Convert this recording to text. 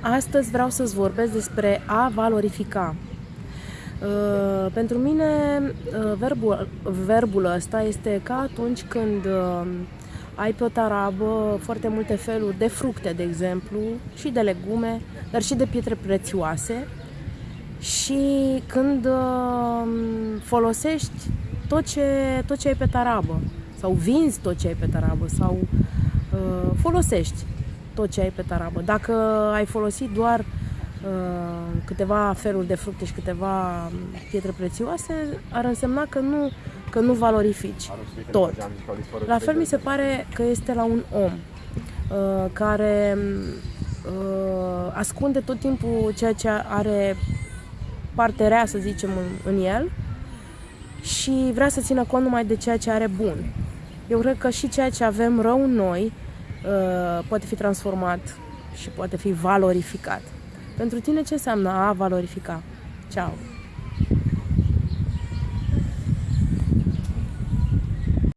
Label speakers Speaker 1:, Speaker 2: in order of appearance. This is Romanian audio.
Speaker 1: Astăzi vreau să-ți vorbesc despre a valorifica. Uh, pentru mine, uh, verbul, verbul ăsta este ca atunci când uh, ai pe o tarabă foarte multe feluri de fructe, de exemplu, și de legume, dar și de pietre prețioase și când uh, folosești tot ce, tot ce ai pe tarabă sau vinzi tot ce ai pe tarabă sau uh, folosești tot ce ai pe tarabă. Dacă ai folosit doar uh, câteva feluri de fructe și câteva pietre prețioase, ar însemna că nu, că nu valorifici tot. La fel mi se pare că este la un om uh, care uh, ascunde tot timpul ceea ce are parte rea, să zicem, în, în el și vrea să țină cont numai de ceea ce are bun. Eu cred că și ceea ce avem rău în noi uh, poate fi transformat și poate fi valorificat. Pentru tine ce înseamnă a valorifica? Ciao!